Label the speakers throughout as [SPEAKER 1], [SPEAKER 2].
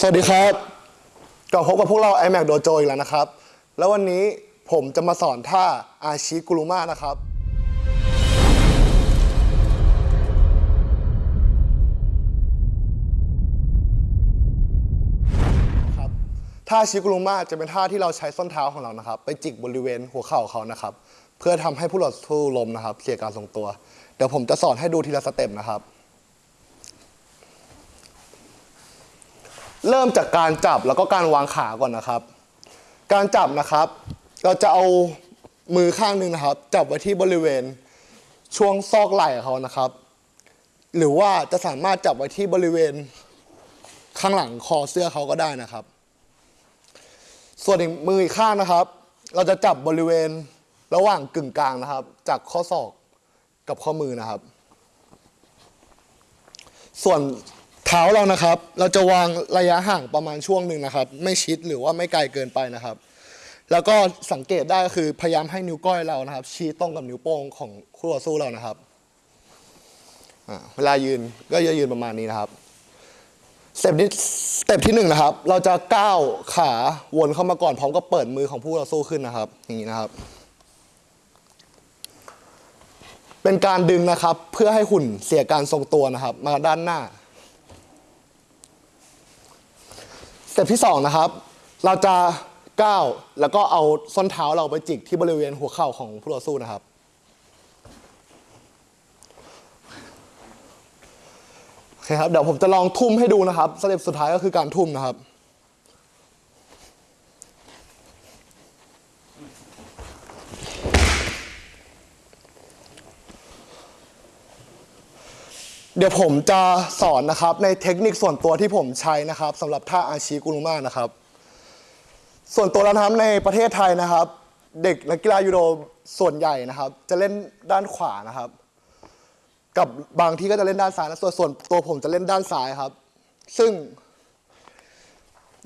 [SPEAKER 1] สวัสดีครับกลับพบกับพวกเรา iMac Dojo อีกแล้วนะครับ แล้ววันนี้ผมจะมาสอนท่าอาชิกุรุมานะครับ ครับ ท่าอาชิกุรุมาจะเป็นท่าที่เราใช้ส้นเท้าของเรานะครับ ไปจิกบริเวณหัวเข่าเขานะครับ เพื่อทำให้ผู้ต่อสู้ลมนะครับเสียการทรงตัว เดี๋ยวผมจะสอนให้ดูทีละสเต็ปนะครับ เริ่มจากการจับแล้วก็การวางขาก่อนนะครับ การจับนะครับ เราจะเอามือข้างหนึ่งนะครับ จับไว้ที่บริเวณช่วงซอกไหล่เขานะครับ หรือว่าจะสามารถจับไว้ที่บริเวณข้างหลังคอเสื้อเขาก็ได้นะครับ ส่วนอีกมืออีกข้างนะครับ เราจะจับบริเวณระหว่างกึ่งกลางนะครับ จากข้อศอกกับข้อมือนะครับ ส่วน เท้าเรานะครับ เราจะวางระยะห่างประมาณช่วงหนึ่งนะครับ ไม่ชิดหรือว่าไม่ไกลเกินไปนะครับ แล้วก็สังเกตได้ก็คือพยายามให้นิ้วก้อยเรานะครับ ชี้ตรงกับนิ้วโป้งของคู่ต่อสู้เรานะครับเวลายืนก็จะยืนประมาณนี้นะครับสเต็ปที่สเต็ปที่หนึ่งนะครับ เราจะก้าวขาวนเข้ามาก่อนพร้อมกับเปิดมือของผู้ต่อสู้ขึ้นนะครับ อย่างนี้นะครับ เป็นการดึงนะครับ เพื่อให้หุ่นเสียการทรงตัวนะครับ มาด้านหน้า ส เต็ปที่สองนะครับ เราจะก้าวแล้วก็เอาส้นเท้าเราไปจิกที่บริเวณหัวเข่าของผู้ต่อสู้นะครับ โอเคครับ เดี๋ยวผมจะลองทุ่มให้ดูนะครับสเต็ปสุดท้ายก็คือการทุ่มนะครับ เดี๋ยวผมจะสอนนะครับในเทคนิคส่วนตัวที่ผมใช้นะครับสำหรับท่าอาชีกุรุมานะครับ ส่วนตัวแล้วนะครับในประเทศไทยนะครับ เด็กนักกีฬายูโดส่วนใหญ่นะครับ จะเล่นด้านขวานะครับ กับบางที่ก็จะเล่นด้านซ้ายนะส่วนส่วนตัวผมจะเล่นด้านซ้ายครับ ซึ่ง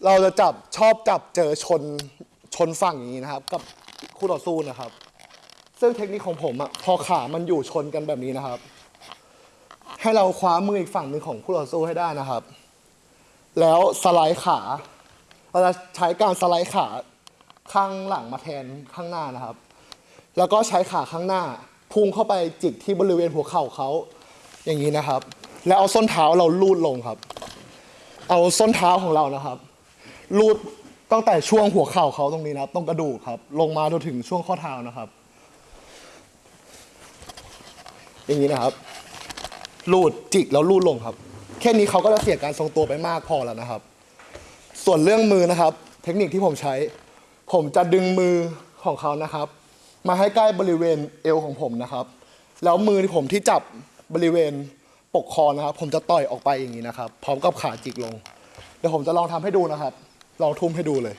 [SPEAKER 1] เราจะจับชอบจับเจอชนชนฝั่งอย่างนี้นะครับ กับคู่ต่อสู้นะครับ ซึ่งเทคนิคของผมอะพอขามันอยู่ชนกันแบบนี้นะครับ ให้เราคว้ามืออีกฝั่งหนึ่งของผู้ต่อสู้ให้ได้นะครับ แล้วสไลด์ขา เราจะใช้การสไลด์ขาข้างหลังมาแทนข้างหน้านะครับ แล้วก็ใช้ขาข้างหน้าพุ่งเข้าไปจิกที่บริเวณหัวเข่าเขาอย่างนี้นะครับ แล้วเอาส้นเท้าเราลูดลงครับ เอาส้นเท้าของเรานะครับลูดตั้งแต่ช่วงหัวเข่าเขาตรงนี้นะครับตรงกระดูกครับ ลงมาจนถึงช่วงข้อเท้านะครับ อย่างนี้นะครับ ลูดจิกแล้วลูดลงครับ แค่นี้เขาก็จะเสียการทรงตัวไปมากพอแล้วนะครับ ส่วนเรื่องมือนะครับ เทคนิคที่ผมใช้ ผมจะดึงมือของเขานะครับ มาให้ใกล้บริเวณเอวของผมนะครับ แล้วมือที่ผมที่จับบริเวณปกคอนะครับ ผมจะต่อยออกไปอย่างนี้นะครับ พร้อมกับขาจิกลง เดี๋ยวผมจะลองทำให้ดูนะครับ ลองทุ่มให้ดูเลย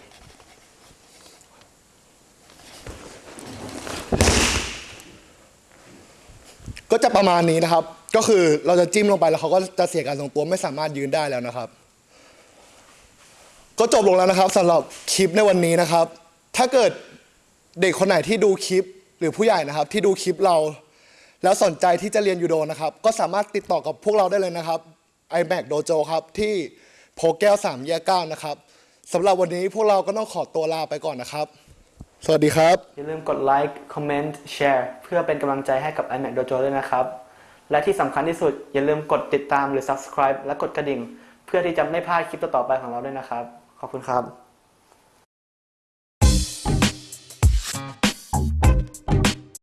[SPEAKER 1] ก็จะประมาณนี้นะครับ ก็คือเราจะจิ้มลงไปแล้วเขาก็จะเสียการทรงตัวไม่สามารถยืนได้แล้วนะครับ ก็จบลงแล้วนะครับสำหรับคลิปในวันนี้นะครับ ถ้าเกิดเด็กคนไหนที่ดูคลิปหรือผู้ใหญ่นะครับ ที่ดูคลิปเรา แล้วสนใจที่จะเรียนยูโดนะครับ ก็สามารถติดต่อกับพวกเราได้เลยนะครับ iMac Dojo ครับที่โพแก้ว3แยก9นะครับสำหรับวันนี้พวกเราก็ต้องขอตัวลาไปก่อนนะครับ สวัสดีครับ
[SPEAKER 2] อย่าลืมกดไลค์คอมเมนต์แชร์เพื่อเป็นกำลังใจให้กับ iMac Dojo ด้วยนะครับ และที่สำคัญที่สุดอย่าลืมกดติดตามหรือ subscribe และกดกระดิ่ง เพื่อที่จะไม่พลาดคลิปต่อๆไปของเราด้วยนะครับ ขอบคุณครับ